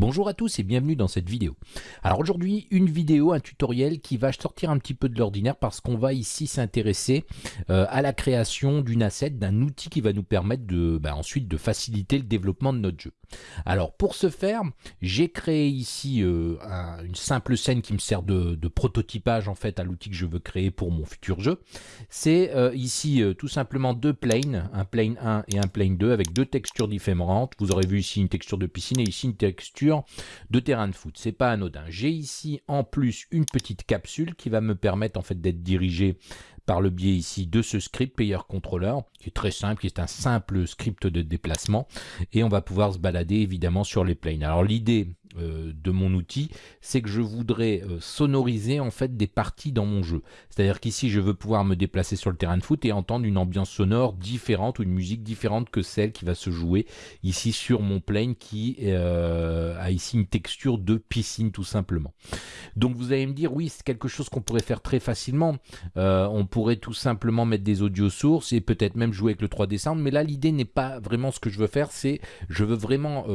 Bonjour à tous et bienvenue dans cette vidéo. Alors aujourd'hui, une vidéo, un tutoriel qui va sortir un petit peu de l'ordinaire parce qu'on va ici s'intéresser euh, à la création d'une asset, d'un outil qui va nous permettre de, bah, ensuite de faciliter le développement de notre jeu. Alors pour ce faire, j'ai créé ici euh, une simple scène qui me sert de, prototypage en fait à l'outil que je veux créer pour mon futur jeu. C'est euh, ici tout simplement deux planes, un plane 1 et un plane 2 avec deux textures différentes. Vous aurez vu ici une texture de piscine et ici une texture de terrain de foot. C'est pas anodin. J'ai ici en plus une petite capsule qui va me permettre en fait d'être dirigé par le biais ici de ce script Player Controller, qui est très simple, qui est un simple script de déplacement, et on va pouvoir se balader évidemment sur les planes. Alors l'idée euh, de mon outil, c'est que je voudrais euh, sonoriser en fait des parties dans mon jeu. C'est-à-dire qu'ici, je veux pouvoir me déplacer sur le terrain de foot et entendre une ambiance sonore différente ou une musique différente que celle qui va se jouer ici sur mon plane qui euh, a ici une texture de piscine tout simplement. Donc vous allez me dire, oui, c'est quelque chose qu'on pourrait faire très facilement. on pourrait tout simplement mettre des audio sources et peut-être même jouer avec le 3D Sound, mais là, l'idée n'est pas vraiment ce que je veux faire, c'est je veux vraiment,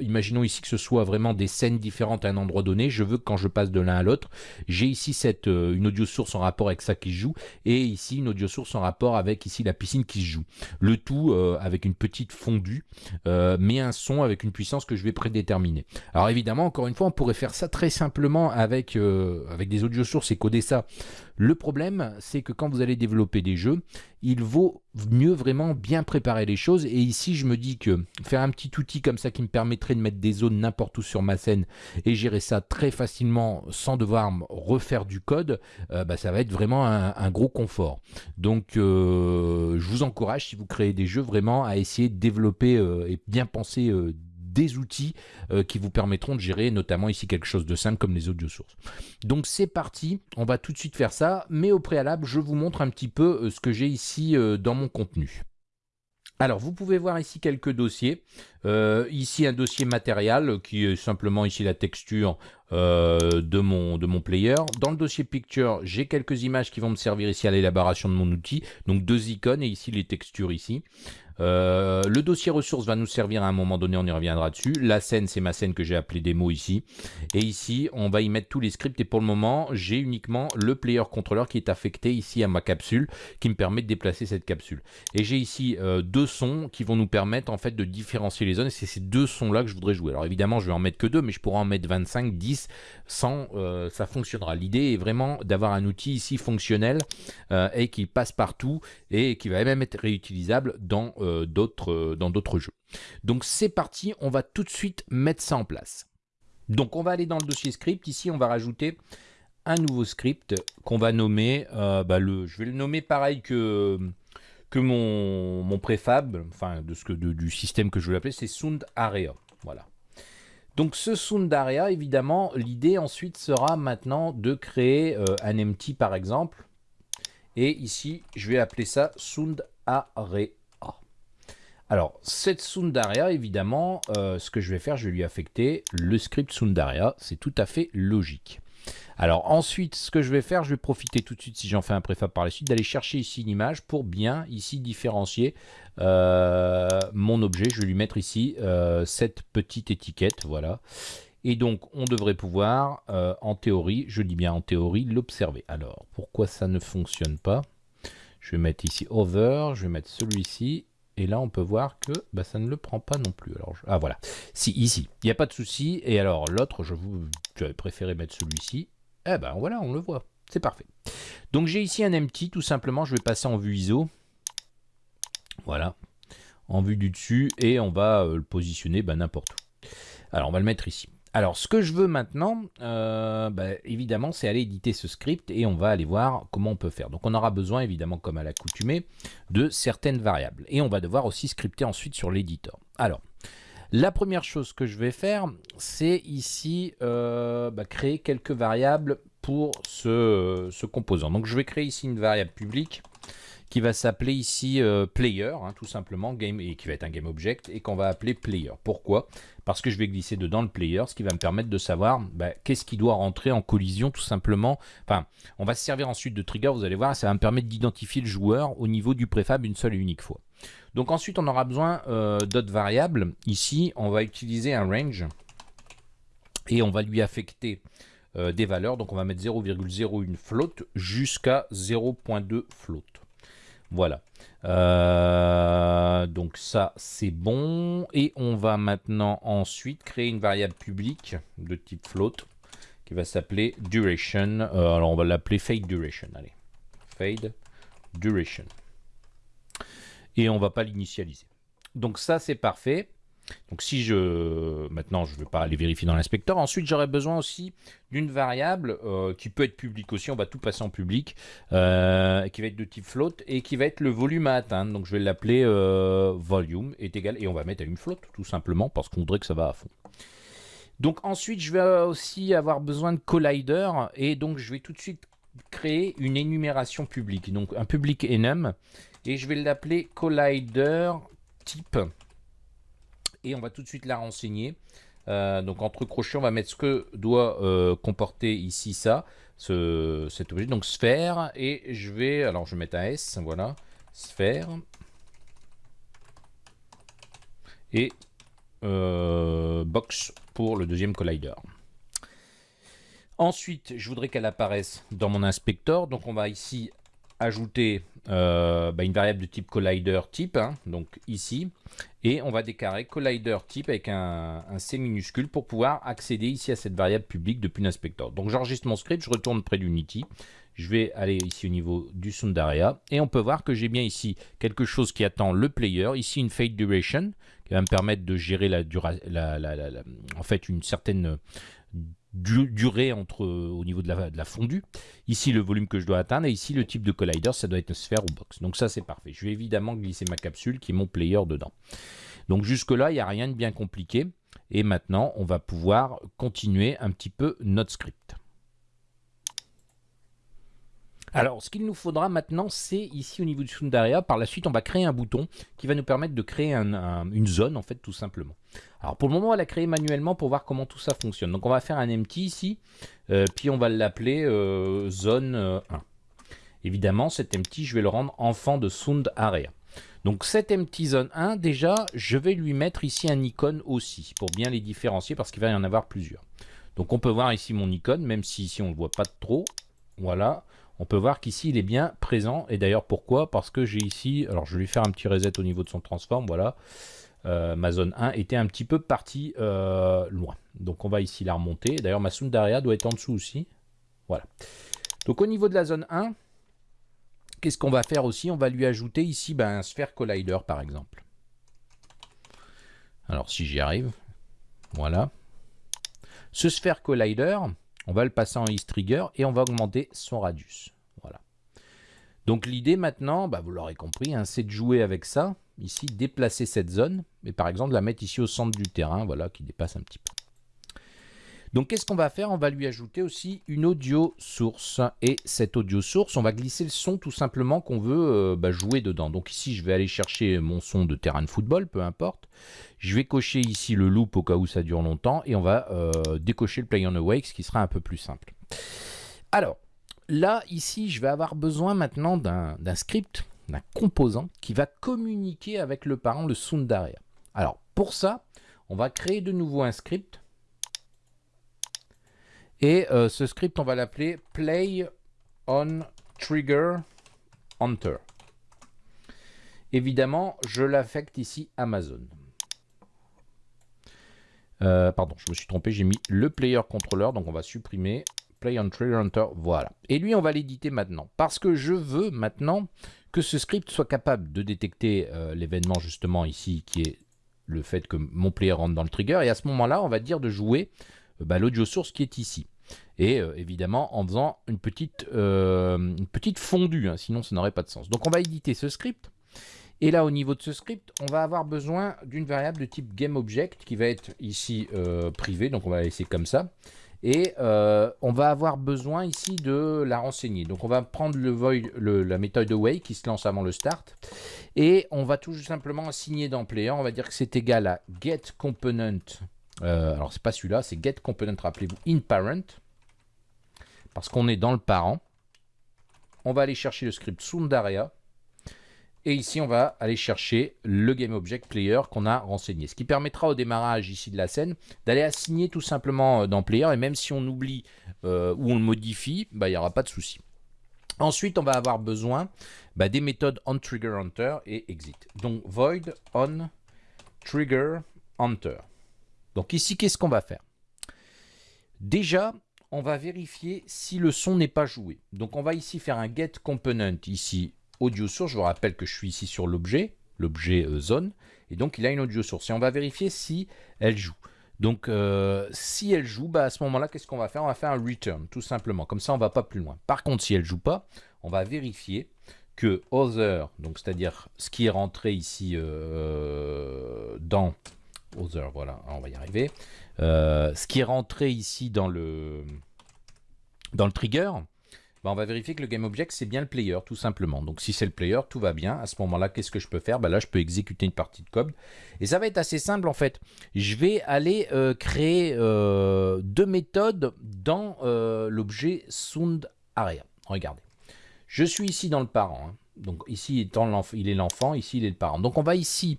imaginons ici que ce soit vraiment des scènes différentes à un endroit donné. Je veux que quand je passe de l'un à l'autre, j'ai ici euh, une audio source en rapport avec ça qui se joue et ici une audio source en rapport avec ici la piscine qui se joue. Le tout euh, avec une petite fondue, euh, mais un son avec une puissance que je vais prédéterminer. Alors évidemment, encore une fois, on pourrait faire ça très simplement avec, avec des audio sources et coder ça le problème, c'est que quand vous allez développer des jeux, il vaut mieux vraiment bien préparer les choses. Et ici, je me dis que faire un petit outil comme ça qui me permettrait de mettre des zones n'importe où sur ma scène et gérer ça très facilement sans devoir refaire du code, euh, bah, ça va être vraiment un, gros confort. Donc, euh, je vous encourage, si vous créez des jeux, vraiment à essayer de développer euh, et bien penser des outils euh, qui vous permettront de gérer notamment ici quelque chose de simple comme les audio sources. Donc c'est parti, on va tout de suite faire ça, mais au préalable, je vous montre un petit peu euh, ce que j'ai ici euh, dans mon contenu. Alors, vous pouvez voir ici quelques dossiers. Ici, un dossier matériel qui est simplement ici la texture de, mon, de mon player. Dans le dossier picture, j'ai quelques images qui vont me servir ici à l'élaboration de mon outil. Donc, deux icônes et ici les textures ici. Euh, le dossier ressources va nous servir à un moment donné, on y reviendra dessus. La scène, c'est ma scène que j'ai appelée démo ici. Et ici, on va y mettre tous les scripts. Et pour le moment, j'ai uniquement le player controller qui est affecté ici à ma capsule, qui me permet de déplacer cette capsule. Et j'ai ici euh, deux sons qui vont nous permettre en fait de différencier les Et c'est ces deux sons-là que je voudrais jouer. Alors évidemment, je vais en mettre que deux, mais je pourrais en mettre 25, 10, 100, ça fonctionnera. L'idée est vraiment d'avoir un outil ici fonctionnel euh, et qui passe partout et qui va même être réutilisable dans euh, d'autres euh, d'autres jeux. Donc c'est parti, on va tout de suite mettre ça en place. Donc on va aller dans le dossier script. Ici, on va rajouter un nouveau script qu'on va nommer, bah, le, je vais le nommer pareil que, que mon, préfab, enfin de ce du système que je vais l'appeler, c'est Sound Area. Voilà. Donc ce Sound Area, évidemment, l'idée ensuite sera maintenant de créer un empty par exemple. Et ici, je vais appeler ça Sound Area. Alors, cette Sundaria, évidemment, euh, ce que je vais faire, je vais lui affecter le script Sundaria. C'est tout à fait logique. Alors ensuite, ce que je vais faire, je vais profiter tout de suite, si j'en fais un préfab par la suite, d'aller chercher ici une image pour bien ici différencier euh, mon objet. Je vais lui mettre ici euh, cette petite étiquette, voilà. Et donc, on devrait pouvoir, en théorie, je dis bien en théorie, l'observer. Alors, pourquoi ça ne fonctionne pas? Je vais mettre ici Over, je vais mettre celui-ci, et là, on peut voir que bah, ça ne le prend pas non plus. Alors, Ah voilà, si, ici, il n'y a pas de souci. Et alors, l'autre, je vous, j'avais préféré mettre celui-ci. Eh ben voilà, on le voit. C'est parfait. Donc j'ai ici un empty, tout simplement. Je vais passer en vue ISO. Voilà. En vue du dessus. Et on va euh, le positionner bah, n'importe où. Alors, on va le mettre ici. Alors, ce que je veux maintenant, euh, bah, évidemment, c'est aller éditer ce script et on va aller voir comment on peut faire. Donc, on aura besoin, évidemment, comme à l'accoutumée, de certaines variables. Et on va devoir aussi scripter ensuite sur l'éditeur. Alors, la première chose que je vais faire, c'est ici euh, bah, créer quelques variables pour ce, ce, composant. Donc, je vais créer ici une variable publique qui va s'appeler ici euh, player, hein, tout simplement, game, et qui va être un game object, et qu'on va appeler player. Pourquoi? Parce que je vais glisser dedans le player, ce qui va me permettre de savoir bah, qu'est-ce qui doit rentrer en collision, tout simplement. Enfin, on va se servir ensuite de trigger, vous allez voir, ça va me permettre d'identifier le joueur au niveau du préfab une seule et unique fois. Donc ensuite, on aura besoin euh, d'autres variables. Ici, on va utiliser un range. Et on va lui affecter des valeurs. Donc on va mettre 0,01 float jusqu'à 0.2 float. Voilà. donc ça, c'est bon. Et on va maintenant ensuite créer une variable publique de type float qui va s'appeler duration. alors on va l'appeler fade duration. Allez, fade duration. Et on va pas l'initialiser. Donc ça, c'est parfait. Donc si je... Maintenant, je ne vais pas aller vérifier dans l'inspecteur. Ensuite, j'aurai besoin aussi d'une variable euh, qui peut être publique aussi. On va tout passer en public. Euh, qui va être de type float et qui va être le volume à atteindre. Donc je vais l'appeler euh, volume est égal. Et on va mettre à une float tout simplement parce qu'on voudrait que ça va à fond. Donc ensuite, je vais aussi avoir besoin de collider. Et donc je vais tout de suite créer une énumération publique. Donc un public enum. Et je vais l'appeler collider type. Et on va tout de suite la renseigner. Euh, donc entre crochets, on va mettre ce que doit euh, comporter ici ça, ce, cet objet, donc sphère, et je vais, alors je vais mettre un S, voilà, sphère, et euh, box pour le deuxième collider. Ensuite, je voudrais qu'elle apparaisse dans mon inspecteur, donc on va ici ajouter euh, bah, une variable de type collider type, hein, donc ici, et on va déclarer collider type avec un, C minuscule pour pouvoir accéder ici à cette variable publique depuis l'inspecteur. Donc j'enregistre mon script, je retourne près d'Unity, je vais aller ici au niveau du Sundaria, et on peut voir que j'ai bien ici quelque chose qui attend le player, ici une fade duration, qui va me permettre de gérer la, la, en fait une certaine durée entre, euh, au niveau de la, de la, fondue. Ici, le volume que je dois atteindre. Et ici, le type de collider, ça doit être une sphère ou box. Donc ça, c'est parfait. Je vais évidemment glisser ma capsule qui est mon player dedans. Donc jusque-là, il n'y a rien de bien compliqué. Et maintenant, on va pouvoir continuer un petit peu notre script. Alors, ce qu'il nous faudra maintenant, c'est ici au niveau du Sundaria. Par la suite, on va créer un bouton qui va nous permettre de créer une zone, en fait, tout simplement. Alors, pour le moment, on va la créer manuellement pour voir comment tout ça fonctionne. Donc, on va faire un empty ici, euh, puis on va l'appeler euh, zone 1. Euh, Évidemment, cet empty, je vais le rendre enfant de Sound. Donc cet empty zone 1, déjà, je vais lui mettre ici un icône aussi, pour bien les différencier, parce qu'il va y en avoir plusieurs. Donc on peut voir ici mon icône, même si ici on ne le voit pas trop. Voilà on peut voir qu'ici il est bien présent. Et d'ailleurs pourquoi? Parce que j'ai ici, alors je vais lui faire un petit reset au niveau de son transform, voilà. Euh, ma zone 1 était un petit peu partie euh, loin. Donc on va ici la remonter. D'ailleurs ma Sundaria doit être en dessous aussi. Voilà. Donc au niveau de la zone 1, qu'est-ce qu'on va faire aussi? On va lui ajouter ici ben, un Sphere Collider par exemple. Alors si j'y arrive, voilà. Ce Sphere Collider, on va le passer en trigger et on va augmenter son radius. Voilà. Donc l'idée maintenant, bah, vous l'aurez compris, hein, c'est de jouer avec ça. Ici, déplacer cette zone, et par exemple la mettre ici au centre du terrain, voilà, qui dépasse un petit peu. Donc qu'est-ce qu'on va faire? On va lui ajouter aussi une audio source. Et cette audio source, on va glisser le son tout simplement qu'on veut euh, bah, jouer dedans. Donc ici, je vais aller chercher mon son de terrain de football, peu importe. Je vais cocher ici le loop au cas où ça dure longtemps. Et on va euh, décocher le play on awake, ce qui sera un peu plus simple. Alors, là, ici, je vais avoir besoin maintenant d'un script, d'un composant qui va communiquer avec le parent, le sound Alors, pour ça, on va créer de nouveau un script et euh, ce script, on va l'appeler play on trigger enter. Évidemment, je l'affecte ici Amazon. Euh, pardon, je me suis trompé, j'ai mis le player controller, donc on va supprimer play on trigger enter, voilà. Et lui, on va l'éditer maintenant, parce que je veux maintenant que ce script soit capable de détecter euh, l'événement justement ici, qui est le fait que mon player rentre dans le trigger, et à ce moment-là, on va dire de jouer l'audio source qui est ici. Et euh, évidemment en faisant une petite, euh, petite fondue, hein, sinon ça n'aurait pas de sens. Donc on va éditer ce script. Et là, au niveau de ce script, on va avoir besoin d'une variable de type GameObject qui va être ici euh, privée, donc on va la laisser comme ça. Et on va avoir besoin ici de la renseigner. Donc on va prendre la méthode away qui se lance avant le start. Et on va tout simplement assigner dans player, on va dire que c'est égal à getComponent. Euh, alors c'est pas celui-là, c'est getComponent, rappelez-vous, inParent parce qu'on est dans le parent. On va aller chercher le script Sundaria. Et ici, on va aller chercher le GameObjectPlayer qu'on a renseigné. Ce qui permettra au démarrage ici de la scène d'aller assigner tout simplement euh, dans Player. Et même si on oublie euh, ou on le modifie, bah, il n'y aura pas de souci. Ensuite, on va avoir besoin bah, des méthodes onTriggerHunter et exit. Donc void onTriggerHunter. Donc ici, qu'est-ce qu'on va faire? Déjà, on va vérifier si le son n'est pas joué. Donc on va ici faire un get component ici audio source. Je vous rappelle que je suis ici sur l'objet, l'objet euh, zone, et donc il a une audio source. Et on va vérifier si elle joue. Donc euh, si elle joue, bah, à ce moment-là, qu'est-ce qu'on va faire? On va faire un return, tout simplement. Comme ça, on va pas plus loin. Par contre, si elle joue pas, on va vérifier que other, donc c'est-à-dire ce qui est rentré ici euh, dans voilà, on va y arriver. ce qui est rentré ici dans le trigger, bah, on va vérifier que le GameObject, c'est bien le player, tout simplement. Donc si c'est le player, tout va bien. À ce moment-là, qu'est-ce que je peux faire? Bah, Là, je peux exécuter une partie de code. Et ça va être assez simple, en fait. Je vais aller euh, créer euh, deux méthodes dans euh, l'objet SoundArea. Regardez. Je suis ici dans le parent. Hein. Donc ici, étant il est l'enfant, ici, il est le parent. Donc on va ici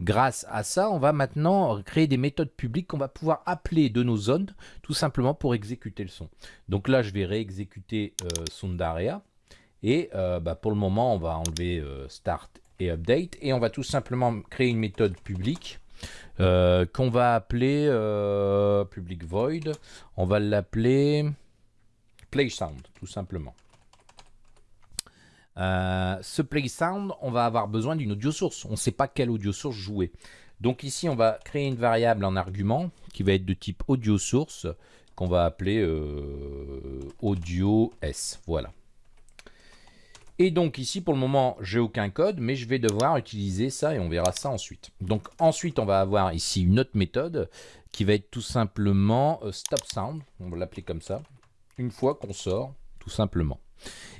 Grâce à ça, on va maintenant créer des méthodes publiques qu'on va pouvoir appeler de nos zones, tout simplement pour exécuter le son. Donc là, je vais réexécuter euh. Et euh, bah, pour le moment, on va enlever euh, Start et Update. Et on va tout simplement créer une méthode publique qu'on va appeler public void. On va l'appeler PlaySound, tout simplement. Euh, ce play sound, on va avoir besoin d'une audio source. On ne sait pas quelle audio source jouer. Donc ici, on va créer une variable en argument qui va être de type audio source qu'on va appeler euh, audio s. Voilà. Et donc ici, pour le moment, j'ai aucun code, mais je vais devoir utiliser ça et on verra ça ensuite. Donc ensuite, on va avoir ici une autre méthode qui va être tout simplement euh, stop sound. On va l'appeler comme ça. Une fois qu'on sort, tout simplement.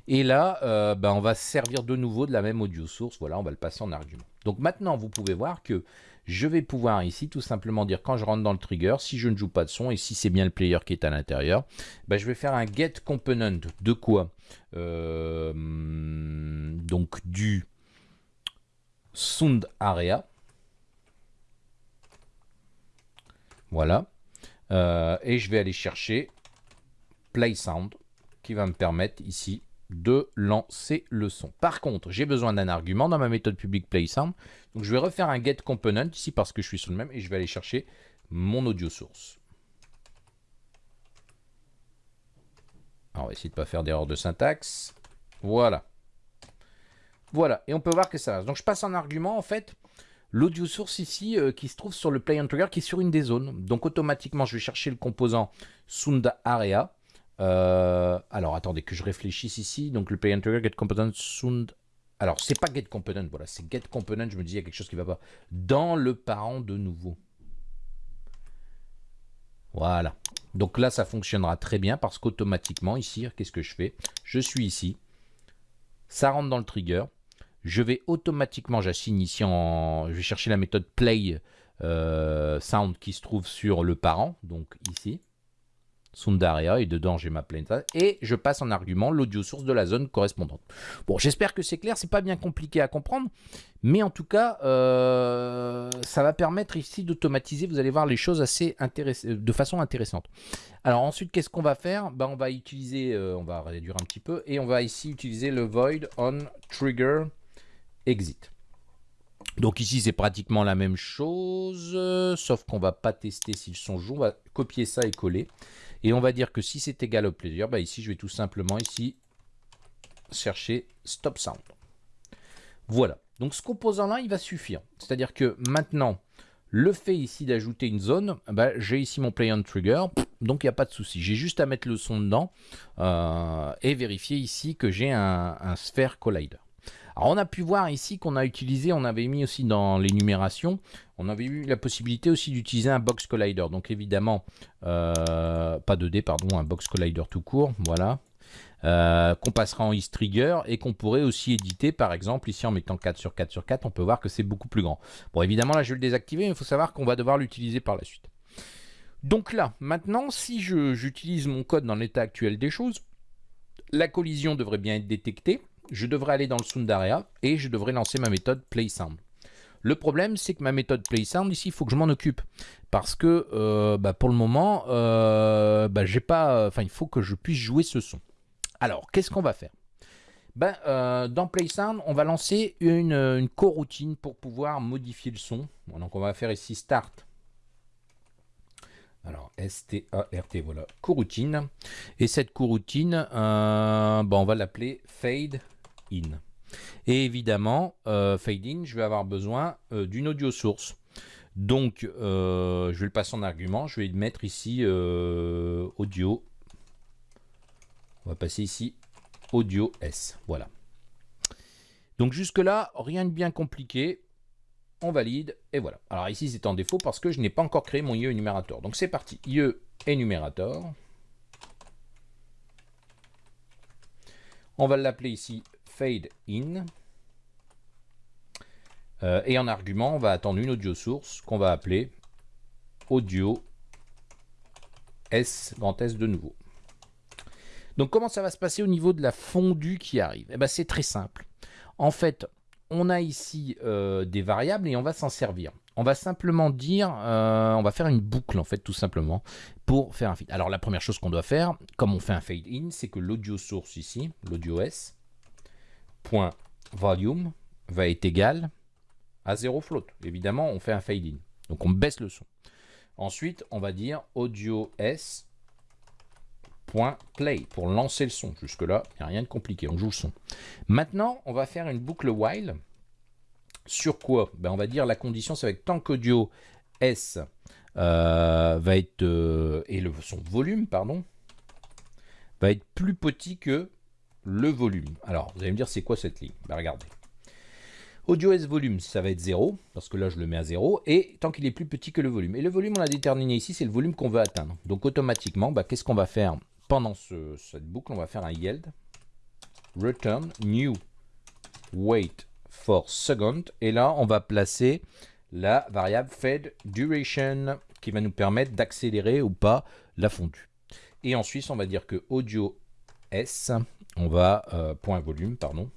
Et là, euh, ben, on va servir de nouveau de la même audio source. Voilà, on va le passer en argument. Donc maintenant, vous pouvez voir que je vais pouvoir ici tout simplement dire quand je rentre dans le trigger, si je ne joue pas de son et si c'est bien le player qui est à l'intérieur, ben, je vais faire un get component de quoi euh, Donc du sound area. Voilà. Euh, et je vais aller chercher play sound qui va me permettre ici de lancer le son. Par contre, j'ai besoin d'un argument dans ma méthode publique PlaySound. Donc je vais refaire un get component ici parce que je suis sur le même et je vais aller chercher mon audio source. Alors, on va essayer de ne pas faire d'erreur de syntaxe. Voilà. Voilà, et on peut voir que ça Donc je passe en argument en fait l'audio source ici euh, qui se trouve sur le play and trigger qui est sur une des zones. Donc automatiquement je vais chercher le composant sound area euh, alors, attendez que je réfléchisse ici. Donc, le trigger get component sound. Alors, c'est pas get component, voilà, c'est get component. Je me dis, il y a quelque chose qui va pas. Dans le parent de nouveau. Voilà. Donc là, ça fonctionnera très bien parce qu'automatiquement, ici, qu'est-ce que je fais? Je suis ici. Ça rentre dans le trigger. Je vais automatiquement, j'assigne ici en... Je vais chercher la méthode play euh, sound qui se trouve sur le parent. Donc ici. Sundaria et dedans j'ai ma plainte et je passe en argument l'audio source de la zone correspondante. Bon, j'espère que c'est clair, c'est pas bien compliqué à comprendre, mais en tout cas, euh, ça va permettre ici d'automatiser, vous allez voir les choses assez de façon intéressante. Alors ensuite, qu'est-ce qu'on va faire? Ben, On va utiliser, euh, on va réduire un petit peu, et on va ici utiliser le void on trigger exit. Donc ici, c'est pratiquement la même chose, sauf qu'on va pas tester si le son joue. On va copier ça et coller. Et on va dire que si c'est égal au plaisir, bah ici, je vais tout simplement ici chercher stop sound. Voilà. Donc ce composant-là, il va suffire. C'est-à-dire que maintenant, le fait ici d'ajouter une zone, bah, j'ai ici mon play on trigger, donc il n'y a pas de souci. J'ai juste à mettre le son dedans euh, et vérifier ici que j'ai un, un sphere collider. Alors on a pu voir ici qu'on a utilisé, on avait mis aussi dans l'énumération, on avait eu la possibilité aussi d'utiliser un box collider. Donc évidemment, euh, pas 2D, pardon, un box collider tout court, voilà. Euh, qu'on passera en East Trigger et qu'on pourrait aussi éditer par exemple ici en mettant 4 sur 4 sur 4 on peut voir que c'est beaucoup plus grand bon évidemment là je vais le désactiver mais il faut savoir qu'on va devoir l'utiliser par la suite donc là maintenant si j'utilise mon code dans l'état actuel des choses la collision devrait bien être détectée je devrais aller dans le Sundaria et je devrais lancer ma méthode PlaySound. Le problème, c'est que ma méthode PlaySound, ici, il faut que je m'en occupe. Parce que euh, bah, pour le moment, euh, bah, pas. Il faut que je puisse jouer ce son. Alors, qu'est-ce qu'on va faire? Ben, euh, Dans PlaySound, on va lancer une, coroutine pour pouvoir modifier le son. donc, on va faire ici Start. Alors, S-T-A-R-T, voilà, coroutine. Et cette coroutine, ben, on va l'appeler Fade Et évidemment, euh, fade in, je vais avoir besoin euh, d'une audio source. Donc, euh, je vais le passer en argument. Je vais mettre ici audio. On va passer ici audio S. Voilà. Donc jusque-là, rien de bien compliqué. On valide et voilà. Alors ici, c'est en défaut parce que je n'ai pas encore créé mon IE énumérateur. Donc c'est parti. IE énumérateur. On va l'appeler ici fade in. Euh, et en argument, on va attendre une audio source qu'on va appeler audio S, grand S de nouveau. Donc comment ça va se passer au niveau de la fondue qui arrive? Eh ben, C'est très simple. En fait, on a ici euh, des variables et on va s'en servir. On va simplement dire, euh, on va faire une boucle en fait tout simplement pour faire un feed. Alors la première chose qu'on doit faire, comme on fait un fade in, c'est que l'audio source ici, l'audio S, volume va être égal à 0 float. Évidemment, on fait un fade in. Donc on baisse le son. Ensuite, on va dire audio S play pour lancer le son. Jusque-là, il n'y a rien de compliqué, on joue le son. Maintenant, on va faire une boucle while. Sur quoi? Ben, On va dire la condition, c'est avec tant qu'audio S euh, va être, euh, et le, son volume, pardon, va être plus petit que le volume. Alors, vous allez me dire, c'est quoi cette ligne? Ben, Regardez. Audio volume, ça va être 0, parce que là, je le mets à 0, et tant qu'il est plus petit que le volume. Et le volume, on l'a déterminé ici, c'est le volume qu'on veut atteindre. Donc, automatiquement, bah, qu'est-ce qu'on va faire pendant cette boucle? On va faire un yield, return new wait for second, et là, on va placer la variable fade duration, qui va nous permettre d'accélérer ou pas la fondue. Et ensuite, on va dire que audio S on va, euh, point volume, pardon.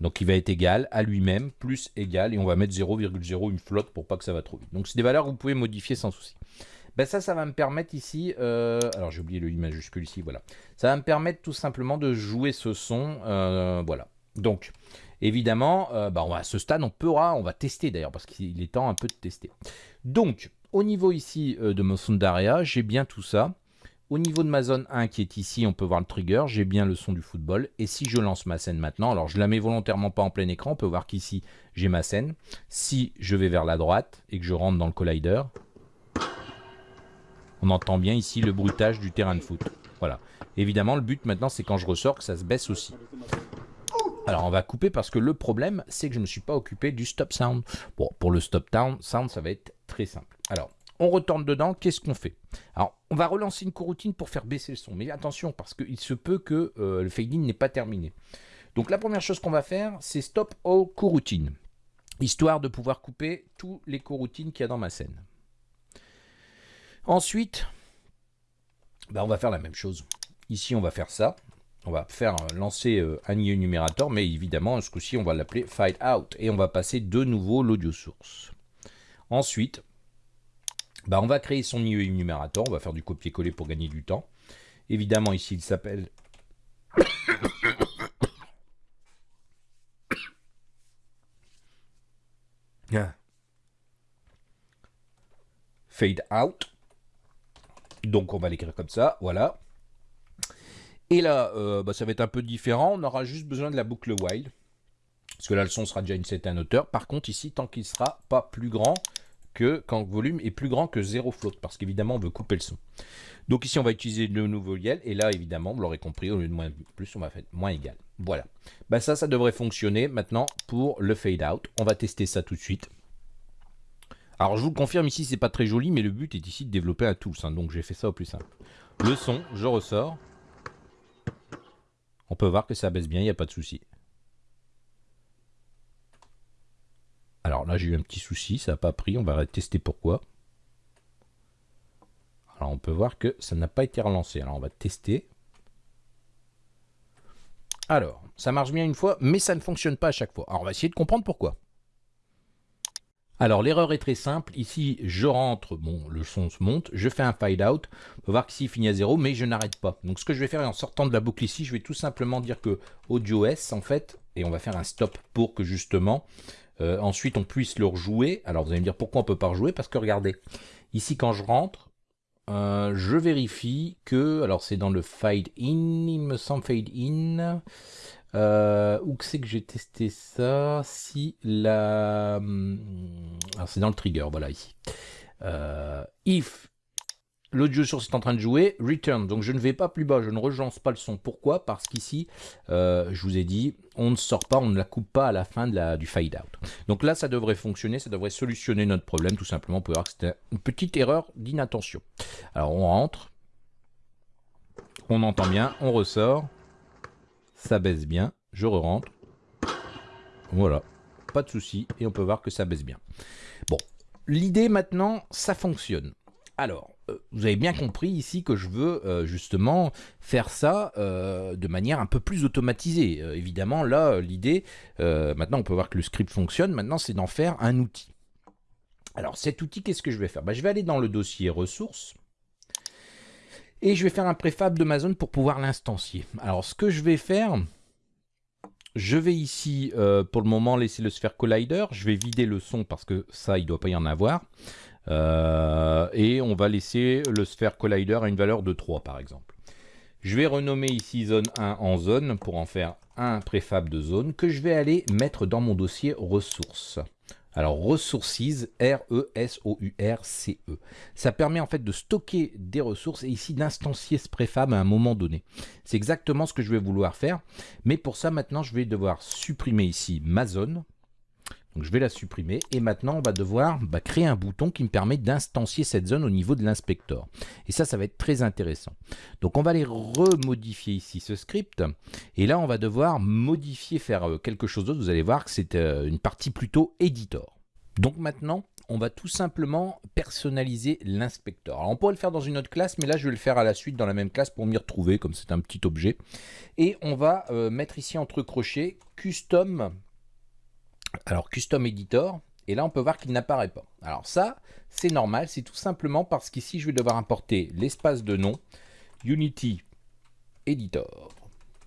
Donc il va être égal à lui-même, plus égal, et on va mettre 0,0 une flotte pour pas que ça va trop vite. Donc c'est des valeurs que vous pouvez modifier sans souci. Ben ça, ça va me permettre ici, euh, alors j'ai oublié le i majuscule ici, voilà. Ça va me permettre tout simplement de jouer ce son, euh, voilà. Donc, évidemment, va, à ce stade, on pourra, on va tester d'ailleurs, parce qu'il est temps un peu de tester. Donc, au niveau ici de mon Sundaria, j'ai bien tout ça. Au niveau de ma zone 1 qui est ici, on peut voir le trigger, j'ai bien le son du football. Et si je lance ma scène maintenant, alors je la mets volontairement pas en plein écran, on peut voir qu'ici j'ai ma scène. Si je vais vers la droite et que je rentre dans le collider, on entend bien ici le bruitage du terrain de foot. Voilà. Évidemment, le but maintenant, c'est quand je ressors que ça se baisse aussi. Alors on va couper parce que le problème, c'est que je ne me suis pas occupé du stop sound. Bon, pour le stop sound, ça va être très simple. Alors, on retourne dedans, qu'est-ce qu'on fait? Alors, on va relancer une coroutine pour faire baisser le son. Mais attention, parce qu'il se peut que euh, le fade-in n'est pas terminé. Donc la première chose qu'on va faire, c'est stop all coroutine, histoire de pouvoir couper tous les coroutines qu'il y a dans ma scène. Ensuite, bah, on va faire la même chose. Ici, on va faire ça. On va faire euh, lancer euh, un IE numérateur, mais évidemment, ce coup-ci, on va l'appeler fade out. Et on va passer de nouveau l'audio source. Ensuite, bah, on va créer son IE numérateur, on va faire du copier-coller pour gagner du temps. Évidemment, ici, il s'appelle... Fade out. Donc, on va l'écrire comme ça, voilà. Et là, euh, bah, ça va être un peu différent. On aura juste besoin de la boucle while. Parce que là, le son sera déjà une certaine hauteur. Par contre, ici, tant qu'il ne sera pas plus grand, que quand le volume est plus grand que 0 float, parce qu'évidemment on veut couper le son. Donc ici on va utiliser le nouveau YEL, et là évidemment, vous l'aurez compris, au lieu de moins plus, on va faire moins égal. Voilà. Ben ça, ça devrait fonctionner maintenant pour le fade out. On va tester ça tout de suite. Alors je vous le confirme ici, c'est pas très joli, mais le but est ici de développer un tools, hein, donc j'ai fait ça au plus simple. Le son, je ressors. On peut voir que ça baisse bien, il n'y a pas de souci. Alors là, j'ai eu un petit souci, ça n'a pas pris, on va tester pourquoi. Alors on peut voir que ça n'a pas été relancé. Alors on va tester. Alors, ça marche bien une fois, mais ça ne fonctionne pas à chaque fois. Alors, on va essayer de comprendre pourquoi. Alors l'erreur est très simple, ici je rentre, bon le son se monte, je fais un fade out, on peut voir qu'ici il finit à 0 mais je n'arrête pas. Donc ce que je vais faire en sortant de la boucle ici, je vais tout simplement dire que audio S en fait, et on va faire un stop pour que justement euh, ensuite on puisse le rejouer. Alors vous allez me dire pourquoi on peut pas rejouer, parce que regardez, ici quand je rentre, euh, je vérifie que, alors c'est dans le fade in, il me semble fade in, euh, où c'est que j'ai testé ça? Si la... Alors c'est dans le trigger, voilà ici. If l'audio source est en train de jouer, return. Donc je ne vais pas plus bas, je ne relance pas le son. Pourquoi? Parce qu'ici, euh, je vous ai dit, on ne sort pas, on ne la coupe pas à la fin du fade out. Donc là, ça devrait fonctionner, ça devrait solutionner notre problème, tout simplement. On peut voir que c'était une petite erreur d'inattention. Alors on rentre, on entend bien, on ressort ça baisse bien, je re-rentre, voilà, pas de souci, et on peut voir que ça baisse bien. Bon, l'idée maintenant, ça fonctionne. Alors, euh, vous avez bien compris ici que je veux euh, justement faire ça euh, de manière un peu plus automatisée. évidemment, là, l'idée, maintenant on peut voir que le script fonctionne, maintenant c'est d'en faire un outil. Alors cet outil, qu'est-ce que je vais faire? Bah, Je vais aller dans le dossier ressources, et je vais faire un préfab d'Amazon pour pouvoir l'instancier. Alors ce que je vais faire, je vais ici pour le moment laisser le Sphere Collider. Je vais vider le son parce que ça il ne doit pas y en avoir. Euh, et on va laisser le Sphere Collider à une valeur de 3 par exemple. Je vais renommer ici zone 1 en zone pour en faire un préfab de zone que je vais aller mettre dans mon dossier ressources. Alors, Resources, R-E-S-O-U-R-C-E. E. Ça permet en fait de stocker des ressources et ici d'instancier ce préfab à un moment donné. C'est exactement ce que je vais vouloir faire. Mais pour ça, maintenant, je vais devoir supprimer ici ma zone. Donc je vais la supprimer et maintenant on va devoir bah, créer un bouton qui me permet d'instancier cette zone au niveau de l'inspecteur. Et ça, ça va être très intéressant. Donc on va aller remodifier ici ce script et là on va devoir modifier, faire euh, quelque chose d'autre. Vous allez voir que c'est euh, une partie plutôt editor. Donc maintenant, on va tout simplement personnaliser l'inspecteur. Alors on pourrait le faire dans une autre classe, mais là je vais le faire à la suite dans la même classe pour m'y retrouver, comme c'est un petit objet. Et on va euh, mettre ici entre crochets custom alors, Custom Editor, et là, on peut voir qu'il n'apparaît pas. Alors ça, c'est normal, c'est tout simplement parce qu'ici, je vais devoir importer l'espace de nom Unity Editor.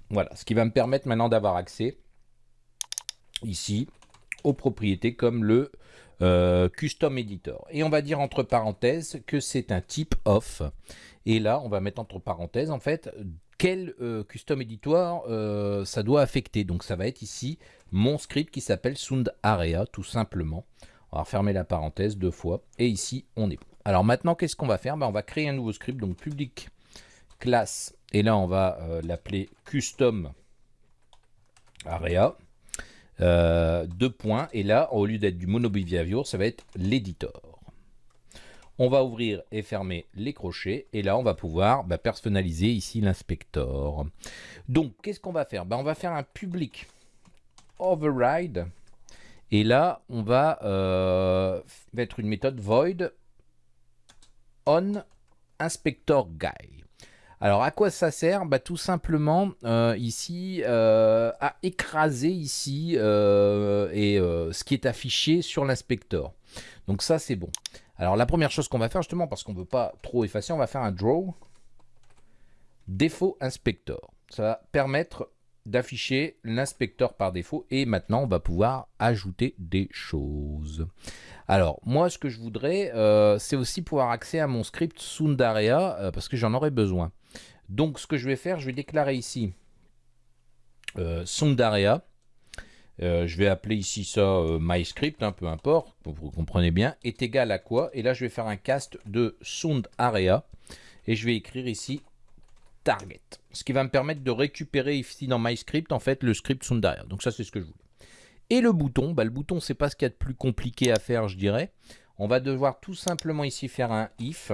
Voilà, ce qui va me permettre maintenant d'avoir accès ici aux propriétés comme le euh, Custom Editor. Et on va dire entre parenthèses que c'est un type off. Et là, on va mettre entre parenthèses, en fait, quel euh, Custom Editor euh, ça doit affecter. Donc ça va être ici mon script qui s'appelle Sound Area, tout simplement. On va refermer la parenthèse deux fois. Et ici, on est bon. Alors maintenant, qu'est-ce qu'on va faire? Ben, On va créer un nouveau script, donc public classe. Et là, on va euh, l'appeler Custom Area. Deux points. Et là, au lieu d'être du monobehavior, ça va être l'éditeur. On va ouvrir et fermer les crochets. Et là, on va pouvoir ben, personnaliser ici l'inspecteur. Donc, qu'est-ce qu'on va faire? Ben, On va faire un public override. Et là, on va euh, mettre une méthode void on inspector guy. Alors, à quoi ça sert? Bah, Tout simplement, euh, ici, euh, à écraser ici et, ce qui est affiché sur l'inspecteur. Donc ça, c'est bon. Alors, la première chose qu'on va faire, justement, parce qu'on ne veut pas trop effacer, on va faire un draw défaut inspector. Ça va permettre d'afficher l'inspecteur par défaut et maintenant on va pouvoir ajouter des choses. Alors moi ce que je voudrais euh, c'est aussi pouvoir accéder à mon script Sundarea euh, parce que j'en aurai besoin. Donc ce que je vais faire je vais déclarer ici euh, Sundarea. je vais appeler ici ça MyScript, hein, peu importe, vous comprenez bien, est égal à quoi? Et là je vais faire un cast de Sundarea et je vais écrire ici target. Ce qui va me permettre de récupérer ici dans MyScript, en fait, le script derrière. Donc ça, c'est ce que je voulais. Et le bouton, bah, le bouton, c'est pas ce qu'il y a de plus compliqué à faire, je dirais. On va devoir tout simplement ici faire un if.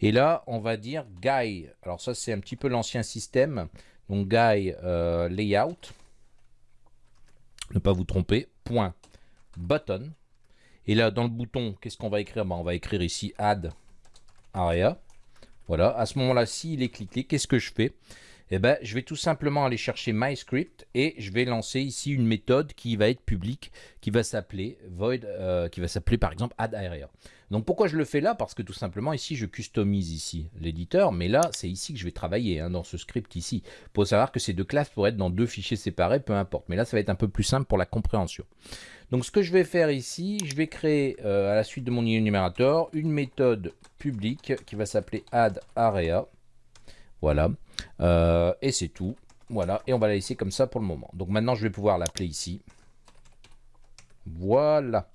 Et là, on va dire guy. Alors ça, c'est un petit peu l'ancien système. Donc guy euh, layout. Ne pas vous tromper. Point button. Et là, dans le bouton, qu'est-ce qu'on va écrire? Bah, On va écrire ici add area. Voilà, à ce moment-là, s'il est cliqué, qu'est-ce que je fais? Eh ben, je vais tout simplement aller chercher MyScript et je vais lancer ici une méthode qui va être publique, qui va s'appeler void, euh, qui va s'appeler par exemple add Donc pourquoi je le fais là? Parce que tout simplement ici je customise ici l'éditeur, mais là c'est ici que je vais travailler, hein, dans ce script ici. Pour savoir que ces deux classes pourraient être dans deux fichiers séparés, peu importe. Mais là ça va être un peu plus simple pour la compréhension. Donc ce que je vais faire ici, je vais créer euh, à la suite de mon énumérateur une méthode publique qui va s'appeler addArea. Voilà. Euh, et c'est tout. Voilà. Et on va la laisser comme ça pour le moment. Donc maintenant, je vais pouvoir l'appeler ici. Voilà.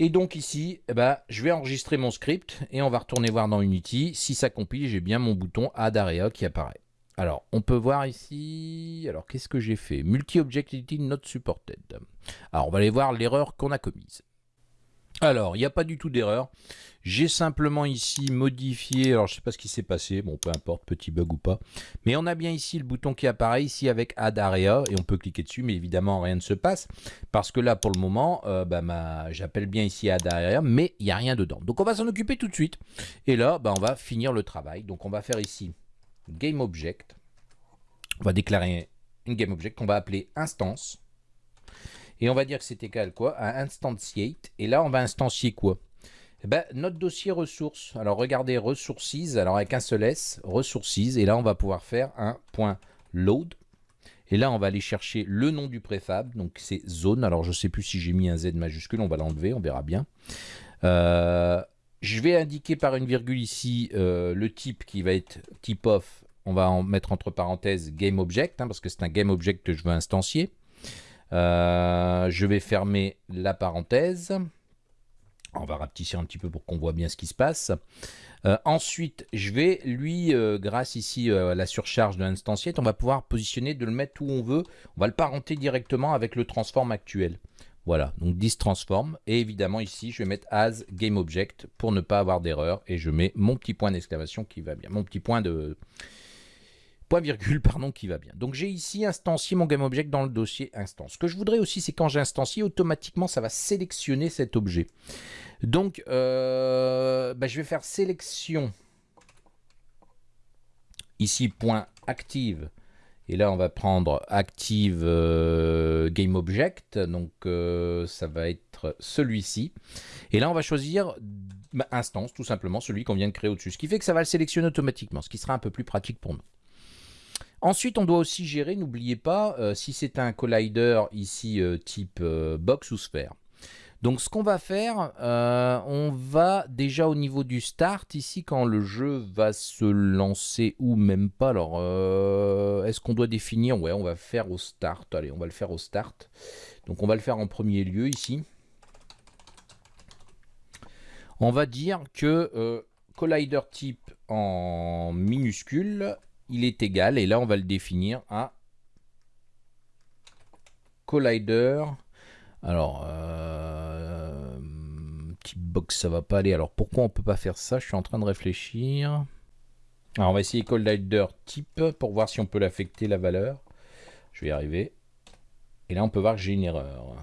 Et donc ici, eh ben, je vais enregistrer mon script et on va retourner voir dans Unity. Si ça compile, j'ai bien mon bouton Add Area qui apparaît. Alors, on peut voir ici, alors qu'est-ce que j'ai fait? Multi-Objectivity Not Supported. Alors, on va aller voir l'erreur qu'on a commise. Alors, il n'y a pas du tout d'erreur. J'ai simplement ici modifié, alors je ne sais pas ce qui s'est passé, bon peu importe, petit bug ou pas. Mais on a bien ici le bouton qui apparaît ici avec Add Area et on peut cliquer dessus, mais évidemment rien ne se passe. Parce que là pour le moment, euh, bah, j'appelle bien ici Add Area, mais il n'y a rien dedans. Donc on va s'en occuper tout de suite. Et là, bah, on va finir le travail. Donc on va faire ici Game Object. On va déclarer une Game Object qu'on va appeler Instance. Et on va dire que c'est égal quoi à instantiate. Et là, on va instancier quoi? Eh ben, notre dossier ressources. Alors regardez ressources, alors avec un seul S, ressources, et là on va pouvoir faire un point load. Et là on va aller chercher le nom du préfab, donc c'est zone. Alors je ne sais plus si j'ai mis un Z majuscule, on va l'enlever, on verra bien. Euh, je vais indiquer par une virgule ici euh, le type qui va être type off. On va en mettre entre parenthèses game object, hein, parce que c'est un game object que je veux instancier. Euh, je vais fermer la parenthèse. On va rapetisser un petit peu pour qu'on voit bien ce qui se passe. Euh, ensuite, je vais lui, euh, grâce ici à la surcharge de l'instanciette, on va pouvoir positionner, de le mettre où on veut. On va le parenter directement avec le transform actuel. Voilà, donc this transform. Et évidemment ici, je vais mettre as game object pour ne pas avoir d'erreur. Et je mets mon petit point d'exclamation qui va bien. Mon petit point de point virgule pardon qui va bien. Donc j'ai ici instancié mon GameObject dans le dossier instance. Ce que je voudrais aussi c'est quand j'instancie automatiquement ça va sélectionner cet objet. Donc euh, bah, je vais faire sélection ici point active et là on va prendre active euh, GameObject donc euh, ça va être celui-ci et là on va choisir bah, instance tout simplement celui qu'on vient de créer au-dessus ce qui fait que ça va le sélectionner automatiquement ce qui sera un peu plus pratique pour nous. Ensuite, on doit aussi gérer, n'oubliez pas, euh, si c'est un collider ici euh, type euh, box ou sphère. Donc ce qu'on va faire, on va déjà au niveau du start, ici quand le jeu va se lancer ou même pas, alors est-ce qu'on doit définir? Ouais, on va faire au start, allez, on va le faire au start. Donc on va le faire en premier lieu ici. On va dire que collider type en minuscule il est égal, et là on va le définir à collider. Alors, euh, petit box, ça va pas aller. Alors pourquoi on peut pas faire ça? Je suis en train de réfléchir. Alors on va essayer collider type pour voir si on peut l'affecter la valeur. Je vais y arriver. Et là on peut voir que j'ai une erreur.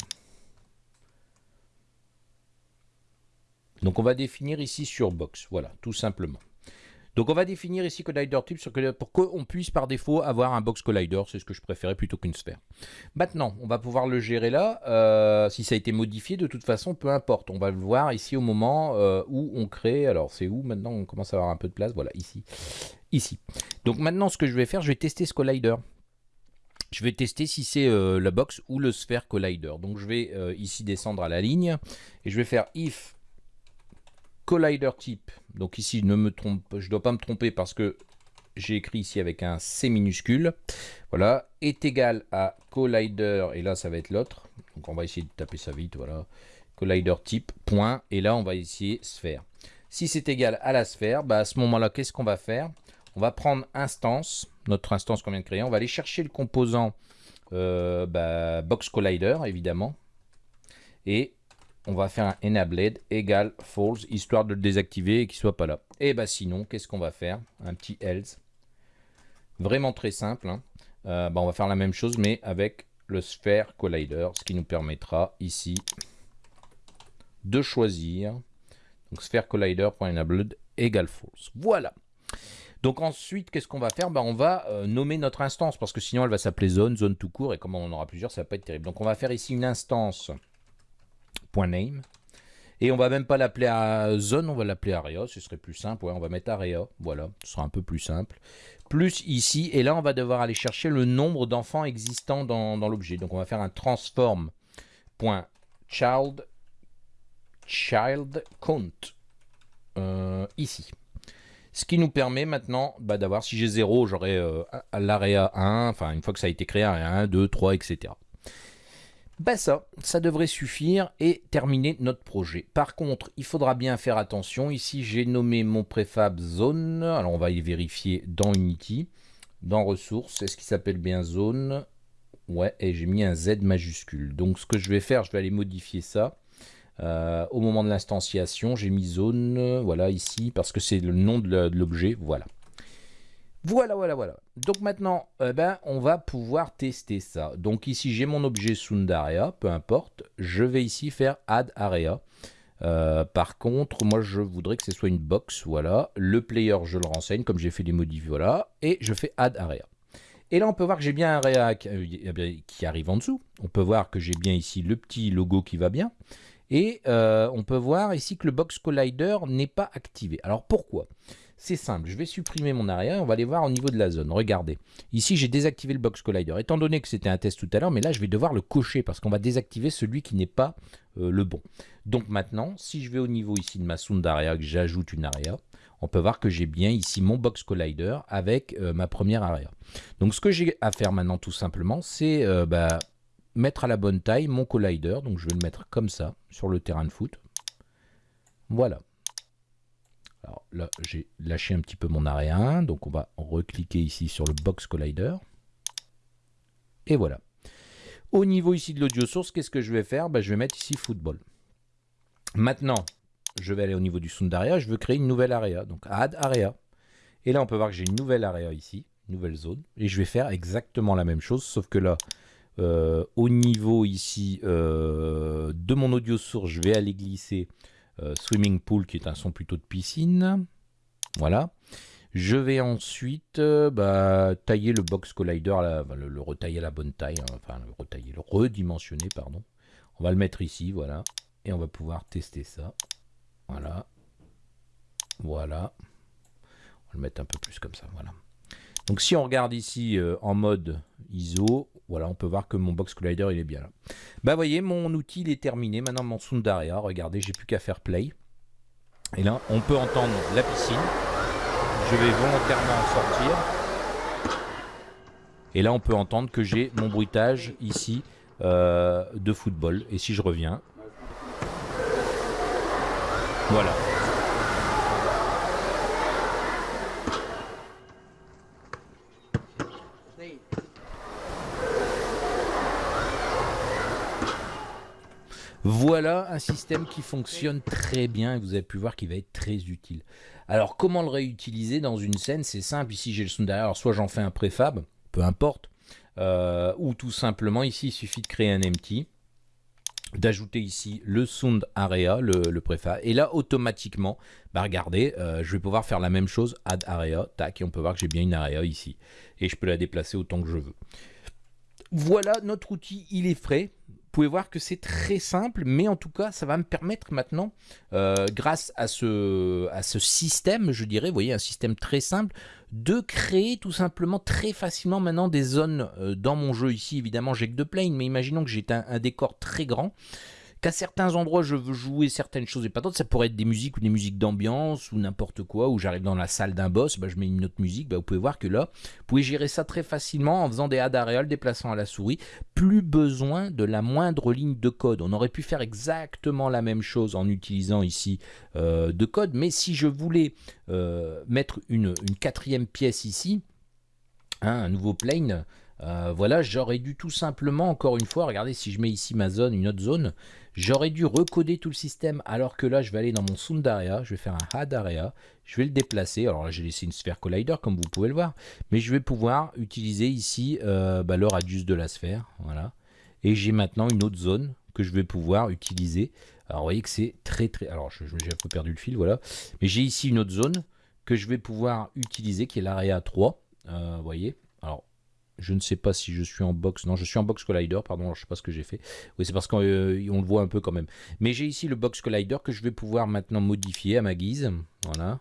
Donc on va définir ici sur box, voilà, tout simplement. Donc on va définir ici collider type pour qu'on puisse par défaut avoir un box collider, c'est ce que je préférais plutôt qu'une sphère. Maintenant, on va pouvoir le gérer là, euh, si ça a été modifié, de toute façon, peu importe. On va le voir ici au moment euh, où on crée, alors c'est où maintenant? On commence à avoir un peu de place, voilà, ici. Ici. Donc maintenant, ce que je vais faire, je vais tester ce collider. Je vais tester si c'est euh, la box ou le sphère collider. Donc je vais ici descendre à la ligne et je vais faire if collider type. Donc ici, ne me trompe, je ne dois pas me tromper parce que j'ai écrit ici avec un C minuscule. Voilà, est égal à collider, et là ça va être l'autre. Donc on va essayer de taper ça vite, voilà. Collider type, point, et là on va essayer sphère. Si c'est égal à la sphère, bah à ce moment-là, qu'est-ce qu'on va faire? On va prendre instance, notre instance qu'on vient de créer, on va aller chercher le composant euh, bah, box collider, évidemment, et on va faire un enabled égale false, histoire de le désactiver et qu'il soit pas là. Et bah sinon, qu'est-ce qu'on va faire? Un petit else. Vraiment très simple. Hein. Euh, bah, on va faire la même chose, mais avec le sphere collider, ce qui nous permettra ici de choisir donc sphere collider.enabled égale false. Voilà. Donc ensuite, qu'est-ce qu'on va faire? Ben, On va euh, nommer notre instance, parce que sinon elle va s'appeler zone, zone tout court, et comme on en aura plusieurs, ça va pas être terrible. Donc on va faire ici une instance .name, et on va même pas l'appeler à zone, on va l'appeler area, ce serait plus simple. Ouais, on va mettre area, voilà, ce sera un peu plus simple. Plus ici, et là on va devoir aller chercher le nombre d'enfants existants dans, l'objet. Donc on va faire un transform.child child count euh, ici. Ce qui nous permet maintenant bah, d'avoir, si j'ai 0, j'aurai euh, l'area 1, enfin une fois que ça a été créé, 1, 2, 3, etc. Ben ça, ça devrait suffire et terminer notre projet. Par contre, il faudra bien faire attention. Ici, j'ai nommé mon préfab zone. Alors, on va y vérifier dans Unity. Dans ressources, est-ce qu'il s'appelle bien zone? Ouais, et j'ai mis un Z majuscule. Donc, ce que je vais faire, je vais aller modifier ça. Euh, au moment de l'instanciation, j'ai mis zone, voilà, ici, parce que c'est le nom de l'objet, voilà. Voilà, voilà, voilà. Donc maintenant, eh ben, on va pouvoir tester ça. Donc ici, j'ai mon objet Sundaria, peu importe. Je vais ici faire Add Area. Euh, par contre, moi, je voudrais que ce soit une box, voilà. Le player, je le renseigne, comme j'ai fait les modifs, voilà. Et je fais Add Area. Et là, on peut voir que j'ai bien un area euh, qui arrive en dessous. On peut voir que j'ai bien ici le petit logo qui va bien. Et euh, on peut voir ici que le Box Collider n'est pas activé. Alors pourquoi? C'est simple, je vais supprimer mon area, on va aller voir au niveau de la zone. Regardez, ici j'ai désactivé le Box Collider. Étant donné que c'était un test tout à l'heure, mais là je vais devoir le cocher parce qu'on va désactiver celui qui n'est pas euh, le bon. Donc maintenant, si je vais au niveau ici de ma sound area, que j'ajoute une area, on peut voir que j'ai bien ici mon Box Collider avec euh, ma première area. Donc ce que j'ai à faire maintenant tout simplement, c'est bah, mettre à la bonne taille mon collider. Donc je vais le mettre comme ça sur le terrain de foot. Voilà. Alors là, j'ai lâché un petit peu mon area 1. Donc on va recliquer ici sur le box collider. Et voilà. Au niveau ici de l'audio source, qu'est-ce que je vais faire? Ben, Je vais mettre ici football. Maintenant, je vais aller au niveau du sound area. Je veux créer une nouvelle area. Donc add area. Et là, on peut voir que j'ai une nouvelle area ici, nouvelle zone. Et je vais faire exactement la même chose, sauf que là, euh, au niveau ici euh, de mon audio source, je vais aller glisser Swimming Pool, qui est un son plutôt de piscine. Voilà. Je vais ensuite bah, tailler le box collider, le, retailler à la bonne taille, hein, enfin le retailler, le redimensionner, pardon. On va le mettre ici, voilà. Et on va pouvoir tester ça. Voilà. Voilà. On va le mettre un peu plus comme ça, voilà. Donc si on regarde ici en mode ISO, voilà, on peut voir que mon box collider il est bien là. Bah voyez, mon outil il est terminé. Maintenant mon Sundaria, regardez, j'ai plus qu'à faire play. Et là, on peut entendre la piscine. Je vais volontairement en sortir. Et là, on peut entendre que j'ai mon bruitage ici euh, de football. Et si je reviens, voilà. Voilà un système qui fonctionne très bien et vous avez pu voir qu'il va être très utile. Alors comment le réutiliser dans une scène? C'est simple, ici j'ai le son derrière, alors soit j'en fais un préfab, peu importe, euh, ou tout simplement ici il suffit de créer un empty, d'ajouter ici le sound area, le, préfab, et là automatiquement, bah regardez, euh, je vais pouvoir faire la même chose, add area, tac, et on peut voir que j'ai bien une area ici, et je peux la déplacer autant que je veux. Voilà, notre outil, il est frais pouvez voir que c'est très simple, mais en tout cas, ça va me permettre maintenant, euh, grâce à ce, à ce système, je dirais, vous voyez, un système très simple, de créer tout simplement très facilement maintenant des zones euh, dans mon jeu. Ici, évidemment, j'ai que deux planes, mais imaginons que j'ai un, décor très grand qu'à certains endroits je veux jouer certaines choses et pas d'autres, ça pourrait être des musiques ou des musiques d'ambiance ou n'importe quoi, où j'arrive dans la salle d'un boss, bah, je mets une autre musique, bah, vous pouvez voir que là, vous pouvez gérer ça très facilement en faisant des add areas, déplaçant à la souris, plus besoin de la moindre ligne de code. On aurait pu faire exactement la même chose en utilisant ici euh, de code, mais si je voulais euh, mettre une, quatrième pièce ici, hein, un nouveau plane, euh, voilà, j'aurais dû tout simplement, encore une fois, regardez si je mets ici ma zone, une autre zone, J'aurais dû recoder tout le système alors que là je vais aller dans mon sound area, je vais faire un add area, je vais le déplacer. Alors là j'ai laissé une sphère collider comme vous pouvez le voir, mais je vais pouvoir utiliser ici euh, bah, le radius de la sphère, voilà. Et j'ai maintenant une autre zone que je vais pouvoir utiliser. Alors vous voyez que c'est très très... Alors j'ai un peu perdu le fil, voilà. Mais j'ai ici une autre zone que je vais pouvoir utiliser, qui est l'Area 3. Vous voyez je ne sais pas si je suis en box. Non, je suis en box collider, pardon, je ne sais pas ce que j'ai fait. Oui, c'est parce qu'on le voit un peu quand même. Mais j'ai ici le box collider que je vais pouvoir maintenant modifier à ma guise. Voilà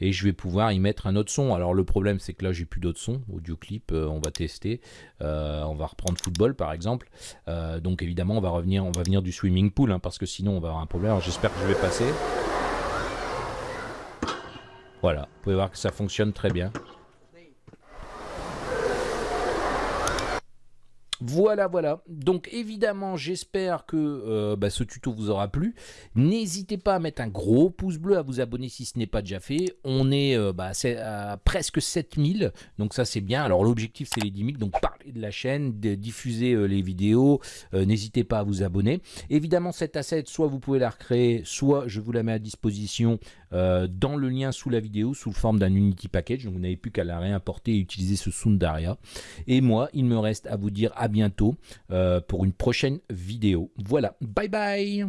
et je vais pouvoir y mettre un autre son. Alors le problème c'est que là j'ai plus d'autres sons, audio clip, euh, on va tester, euh, on va reprendre football par exemple. Euh, donc évidemment on va revenir, on va venir du swimming pool hein, parce que sinon on va avoir un problème. J'espère que je vais passer. Voilà, vous pouvez voir que ça fonctionne très bien. Voilà, voilà. Donc évidemment, j'espère que euh, bah, ce tuto vous aura plu. N'hésitez pas à mettre un gros pouce bleu, à vous abonner si ce n'est pas déjà fait. On est euh, bah, à presque 7000, donc ça c'est bien. Alors l'objectif c'est les 10 000, donc parlez de la chaîne, de diffuser euh, les vidéos. N'hésitez pas à vous abonner. Évidemment, cette asset, soit vous pouvez la recréer, soit je vous la mets à disposition dans le lien sous la vidéo, sous forme d'un Unity Package. Donc vous n'avez plus qu'à la réimporter et utiliser ce Sundaria. Et moi, il me reste à vous dire à bientôt euh, pour une prochaine vidéo. Voilà, bye bye